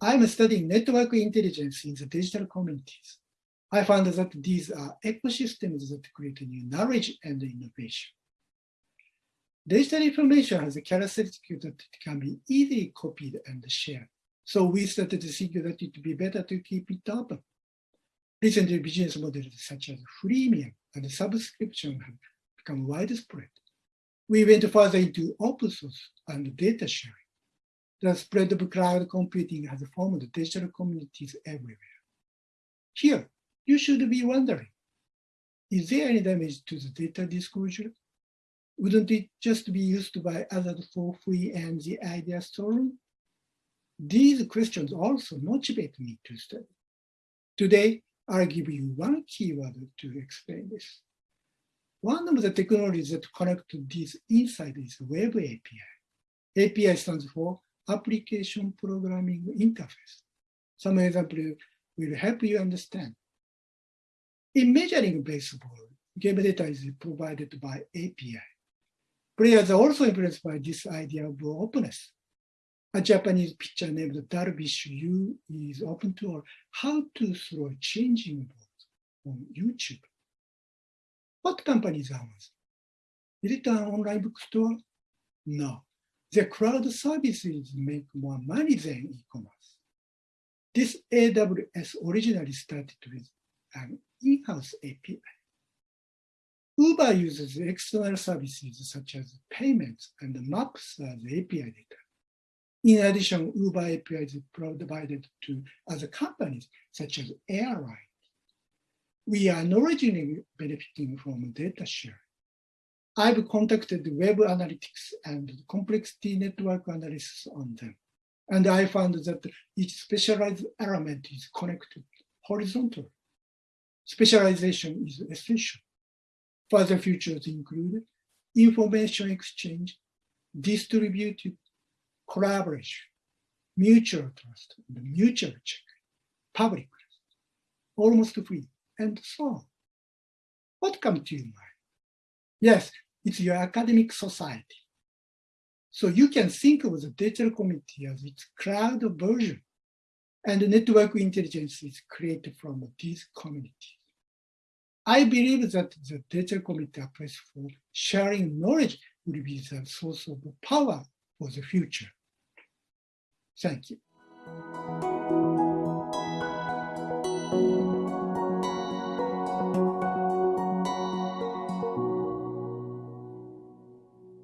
I'm studying network intelligence in the digital communities. I found that these are ecosystems that create new knowledge and innovation. Digital information has a characteristic that it can be easily copied and shared. So we started to think that it would be better to keep it open. Recently, business models such as freemium and subscription have become widespread. We went further into open source and data sharing. The spread of cloud computing has formed digital communities everywhere. Here, you should be wondering, is there any damage to the data disclosure? Wouldn't it just be used by others for free and the idea stolen? These questions also motivate me to study. Today, I'll give you one keyword to explain this. One of the technologies that connect to this insight is Web API. API stands for Application Programming Interface. Some example will help you understand. In Major League Baseball, game data is provided by API. Players are also influenced by this idea of openness. A Japanese pitcher named Darvish Yu is open to how to throw changing balls on YouTube. What company is Amazon? Is it an online bookstore? No. The cloud services make more money than e-commerce. This AWS originally started with an in-house API. Uber uses external services such as payments and maps as API data. In addition, Uber API is provided to other companies such as airlines. We are originally benefiting from data share. I've contacted web analytics and complexity network analysis on them. And I found that each specialized element is connected horizontally. Specialization is essential. Further features include information exchange, distributed collaboration, mutual trust, mutual check, public, almost free, and so on. What comes to your mind? Yes, it's your academic society. So you can think of the digital community as its cloud version, and the network intelligence is created from these communities. I believe that the digital community approach for sharing knowledge will be the source of power for the future. Thank you.